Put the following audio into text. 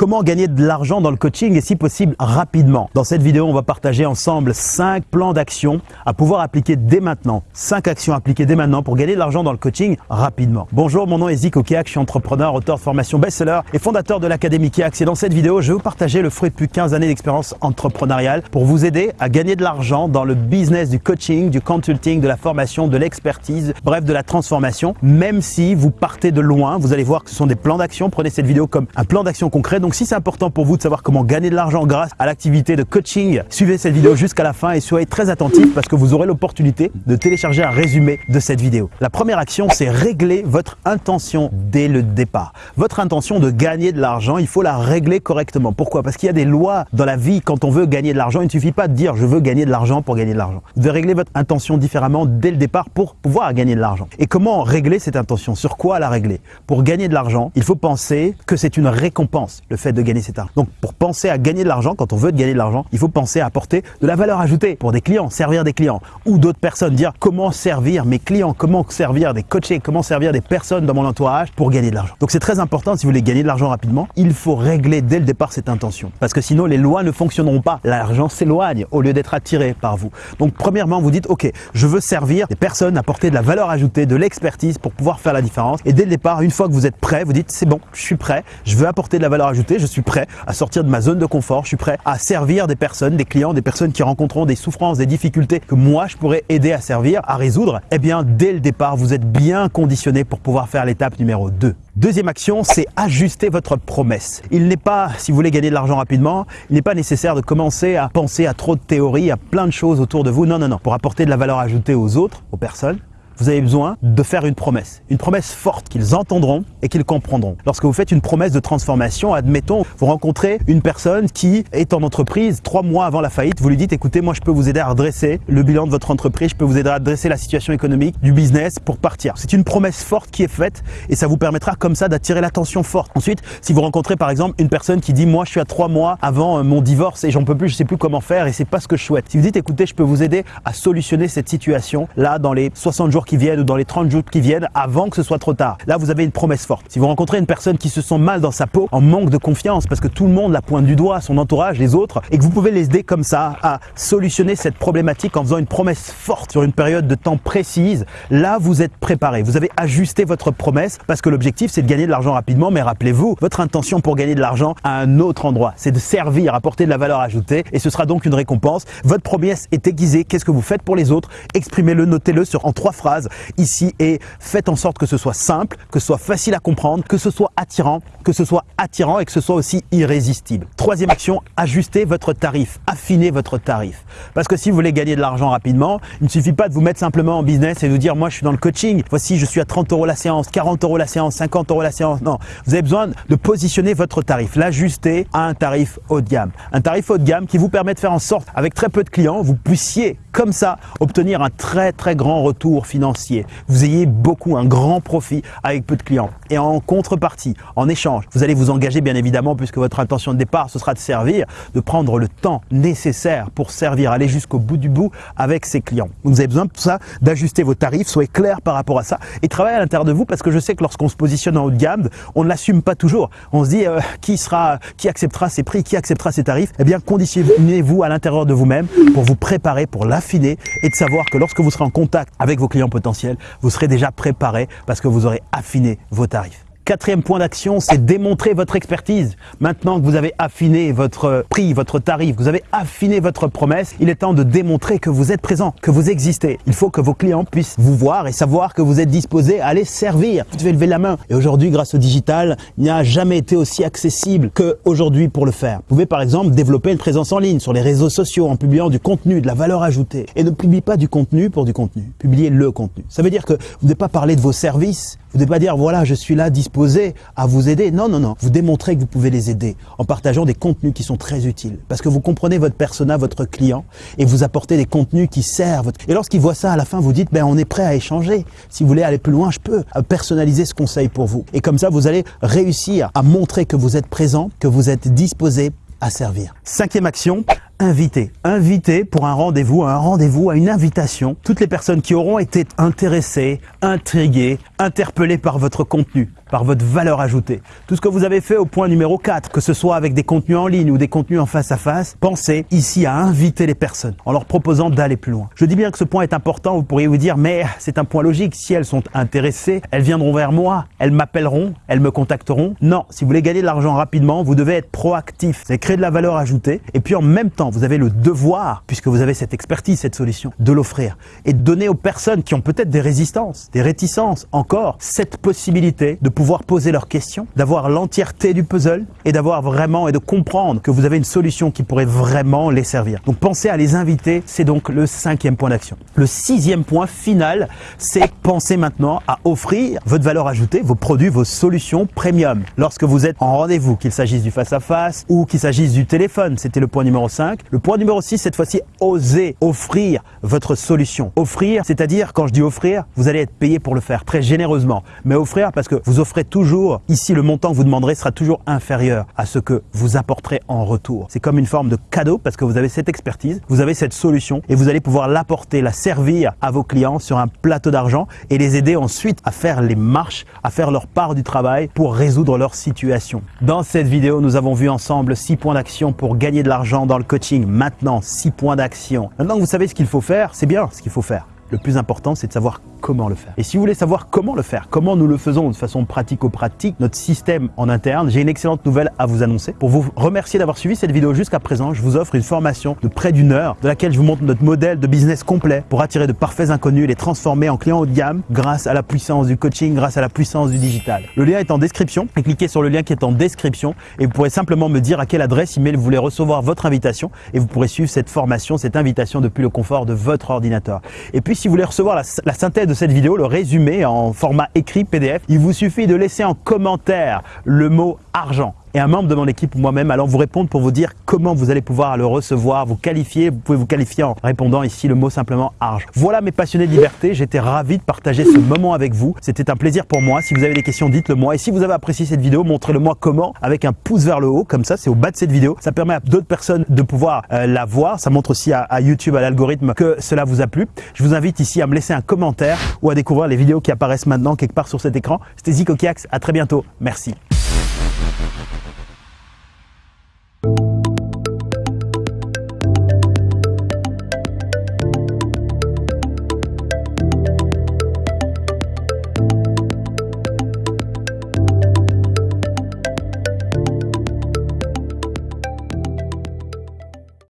Comment gagner de l'argent dans le coaching et si possible rapidement Dans cette vidéo, on va partager ensemble 5 plans d'action à pouvoir appliquer dès maintenant. 5 actions appliquées dès maintenant pour gagner de l'argent dans le coaching rapidement. Bonjour, mon nom est Zico Kiak, je suis entrepreneur, auteur de formation best-seller et fondateur de l'Académie Kiak. Et dans cette vidéo, je vais vous partager le fruit de plus de 15 années d'expérience entrepreneuriale pour vous aider à gagner de l'argent dans le business du coaching, du consulting, de la formation, de l'expertise, bref, de la transformation. Même si vous partez de loin, vous allez voir que ce sont des plans d'action. Prenez cette vidéo comme un plan d'action concret. Si c'est important pour vous de savoir comment gagner de l'argent grâce à l'activité de coaching, suivez cette vidéo jusqu'à la fin et soyez très attentifs parce que vous aurez l'opportunité de télécharger un résumé de cette vidéo. La première action, c'est régler votre intention dès le départ. Votre intention de gagner de l'argent, il faut la régler correctement. Pourquoi? Parce qu'il y a des lois dans la vie quand on veut gagner de l'argent. Il ne suffit pas de dire je veux gagner de l'argent pour gagner de l'argent. Vous devez régler votre intention différemment dès le départ pour pouvoir gagner de l'argent. Et comment régler cette intention? Sur quoi la régler? Pour gagner de l'argent, il faut penser que c'est une récompense, fait de gagner cet argent. Donc pour penser à gagner de l'argent, quand on veut gagner de l'argent, il faut penser à apporter de la valeur ajoutée pour des clients, servir des clients ou d'autres personnes, dire comment servir mes clients, comment servir des coachés, comment servir des personnes dans mon entourage pour gagner de l'argent. Donc c'est très important si vous voulez gagner de l'argent rapidement, il faut régler dès le départ cette intention parce que sinon les lois ne fonctionneront pas. L'argent s'éloigne au lieu d'être attiré par vous. Donc premièrement, vous dites OK, je veux servir des personnes, apporter de la valeur ajoutée, de l'expertise pour pouvoir faire la différence et dès le départ, une fois que vous êtes prêt, vous dites c'est bon, je suis prêt, je veux apporter de la valeur ajoutée, je suis prêt à sortir de ma zone de confort, je suis prêt à servir des personnes, des clients, des personnes qui rencontreront des souffrances, des difficultés que moi je pourrais aider à servir, à résoudre. Eh bien, dès le départ, vous êtes bien conditionné pour pouvoir faire l'étape numéro 2. Deuxième action, c'est ajuster votre promesse. Il n'est pas, si vous voulez gagner de l'argent rapidement, il n'est pas nécessaire de commencer à penser à trop de théories, à plein de choses autour de vous. Non, non, non. Pour apporter de la valeur ajoutée aux autres, aux personnes, vous avez besoin de faire une promesse. Une promesse forte qu'ils entendront et qu'ils comprendront. Lorsque vous faites une promesse de transformation, admettons, vous rencontrez une personne qui est en entreprise trois mois avant la faillite, vous lui dites écoutez, moi je peux vous aider à redresser le bilan de votre entreprise, je peux vous aider à redresser la situation économique du business pour partir. C'est une promesse forte qui est faite et ça vous permettra comme ça d'attirer l'attention forte. Ensuite, si vous rencontrez par exemple une personne qui dit moi je suis à trois mois avant euh, mon divorce et j'en peux plus, je sais plus comment faire et c'est pas ce que je souhaite. Si vous dites écoutez, je peux vous aider à solutionner cette situation là dans les 60 jours viennent ou dans les 30 jours qui viennent avant que ce soit trop tard. Là, vous avez une promesse forte. Si vous rencontrez une personne qui se sent mal dans sa peau, en manque de confiance, parce que tout le monde la pointe du doigt, son entourage, les autres, et que vous pouvez les aider comme ça à solutionner cette problématique en faisant une promesse forte sur une période de temps précise, là, vous êtes préparé. Vous avez ajusté votre promesse parce que l'objectif, c'est de gagner de l'argent rapidement, mais rappelez-vous, votre intention pour gagner de l'argent à un autre endroit, c'est de servir, apporter de la valeur ajoutée, et ce sera donc une récompense. Votre promesse est aiguisée. Qu'est-ce que vous faites pour les autres? Exprimez-le, notez-le sur en trois phrases ici et faites en sorte que ce soit simple, que ce soit facile à comprendre, que ce soit attirant, que ce soit attirant et que ce soit aussi irrésistible. Troisième action, ajustez votre tarif, affinez votre tarif. Parce que si vous voulez gagner de l'argent rapidement, il ne suffit pas de vous mettre simplement en business et de vous dire moi je suis dans le coaching, voici je suis à 30 euros la séance, 40 euros la séance, 50 euros la séance. Non, vous avez besoin de positionner votre tarif, l'ajuster à un tarif haut de gamme. Un tarif haut de gamme qui vous permet de faire en sorte, avec très peu de clients, vous puissiez comme ça obtenir un très très grand retour financier. Vous ayez beaucoup, un grand profit avec peu de clients. Et en contrepartie, en échange, vous allez vous engager bien évidemment puisque votre intention de départ ce sera de servir, de prendre le temps nécessaire pour servir, aller jusqu'au bout du bout avec ses clients. Vous avez besoin tout ça, d'ajuster vos tarifs, soyez clair par rapport à ça et travaillez à l'intérieur de vous parce que je sais que lorsqu'on se positionne en haut de gamme, on ne l'assume pas toujours. On se dit euh, qui sera, qui acceptera ses prix, qui acceptera ses tarifs? Eh bien conditionnez-vous à l'intérieur de vous-même pour vous préparer pour la affiner et de savoir que lorsque vous serez en contact avec vos clients potentiels, vous serez déjà préparé parce que vous aurez affiné vos tarifs. Quatrième point d'action, c'est démontrer votre expertise. Maintenant que vous avez affiné votre prix, votre tarif, vous avez affiné votre promesse, il est temps de démontrer que vous êtes présent, que vous existez. Il faut que vos clients puissent vous voir et savoir que vous êtes disposé à les servir. Vous devez lever la main. Et aujourd'hui, grâce au digital, il n'y a jamais été aussi accessible qu'aujourd'hui pour le faire. Vous pouvez par exemple développer une présence en ligne sur les réseaux sociaux en publiant du contenu, de la valeur ajoutée. Et ne publiez pas du contenu pour du contenu. Publiez le contenu. Ça veut dire que vous ne devez pas parler de vos services. Vous ne devez pas dire voilà, je suis là à vous aider. Non, non, non. Vous démontrez que vous pouvez les aider en partageant des contenus qui sont très utiles. Parce que vous comprenez votre persona, votre client, et vous apportez des contenus qui servent. Et lorsqu'il voit ça, à la fin, vous dites, ben, on est prêt à échanger. Si vous voulez aller plus loin, je peux personnaliser ce conseil pour vous. Et comme ça, vous allez réussir à montrer que vous êtes présent, que vous êtes disposé à servir. Cinquième action, inviter. Inviter pour un rendez-vous, un rendez-vous, à une invitation. Toutes les personnes qui auront été intéressées, intriguées, interpellées par votre contenu par votre valeur ajoutée. Tout ce que vous avez fait au point numéro 4, que ce soit avec des contenus en ligne ou des contenus en face à face, pensez ici à inviter les personnes en leur proposant d'aller plus loin. Je dis bien que ce point est important, vous pourriez vous dire, mais c'est un point logique, si elles sont intéressées, elles viendront vers moi, elles m'appelleront, elles me contacteront. Non, si vous voulez gagner de l'argent rapidement, vous devez être proactif, c'est créer de la valeur ajoutée et puis en même temps, vous avez le devoir, puisque vous avez cette expertise, cette solution, de l'offrir et de donner aux personnes qui ont peut-être des résistances, des réticences encore, cette possibilité de pouvoir poser leurs questions, d'avoir l'entièreté du puzzle et d'avoir vraiment et de comprendre que vous avez une solution qui pourrait vraiment les servir. Donc pensez à les inviter, c'est donc le cinquième point d'action. Le sixième point final, c'est penser maintenant à offrir votre valeur ajoutée, vos produits, vos solutions premium. Lorsque vous êtes en rendez-vous, qu'il s'agisse du face-à-face ou qu'il s'agisse du téléphone, c'était le point numéro 5. Le point numéro 6, cette fois-ci, oser offrir votre solution. Offrir, c'est-à-dire, quand je dis offrir, vous allez être payé pour le faire très généreusement. Mais offrir parce que vous offrez toujours, ici le montant que vous demanderez sera toujours inférieur à ce que vous apporterez en retour. C'est comme une forme de cadeau parce que vous avez cette expertise, vous avez cette solution et vous allez pouvoir l'apporter, la servir à vos clients sur un plateau d'argent et les aider ensuite à faire les marches, à faire leur part du travail pour résoudre leur situation. Dans cette vidéo, nous avons vu ensemble 6 points d'action pour gagner de l'argent dans le Maintenant, 6 points d'action. Maintenant que vous savez ce qu'il faut faire, c'est bien ce qu'il faut faire. Le plus important, c'est de savoir comment le faire. Et si vous voulez savoir comment le faire, comment nous le faisons de façon pratico-pratique, notre système en interne, j'ai une excellente nouvelle à vous annoncer. Pour vous remercier d'avoir suivi cette vidéo jusqu'à présent, je vous offre une formation de près d'une heure de laquelle je vous montre notre modèle de business complet pour attirer de parfaits inconnus et les transformer en clients haut de gamme grâce à la puissance du coaching, grâce à la puissance du digital. Le lien est en description cliquez sur le lien qui est en description et vous pourrez simplement me dire à quelle adresse email vous voulez recevoir votre invitation et vous pourrez suivre cette formation, cette invitation depuis le confort de votre ordinateur. Et puis si vous voulez recevoir la, synthèse de cette vidéo, le résumé en format écrit PDF, il vous suffit de laisser en commentaire le mot argent et un membre de mon équipe ou moi-même allons vous répondre pour vous dire comment vous allez pouvoir le recevoir, vous qualifier. Vous pouvez vous qualifier en répondant ici le mot simplement argent. Voilà mes passionnés de liberté. J'étais ravi de partager ce moment avec vous. C'était un plaisir pour moi. Si vous avez des questions, dites-le moi. Et si vous avez apprécié cette vidéo, montrez-le moi comment avec un pouce vers le haut comme ça. C'est au bas de cette vidéo. Ça permet à d'autres personnes de pouvoir euh, la voir. Ça montre aussi à, à YouTube, à l'algorithme que cela vous a plu. Je vous invite ici à me laisser un commentaire ou à découvrir les vidéos qui apparaissent maintenant quelque part sur cet écran. C'était Zico Kiax. À très bientôt. Merci.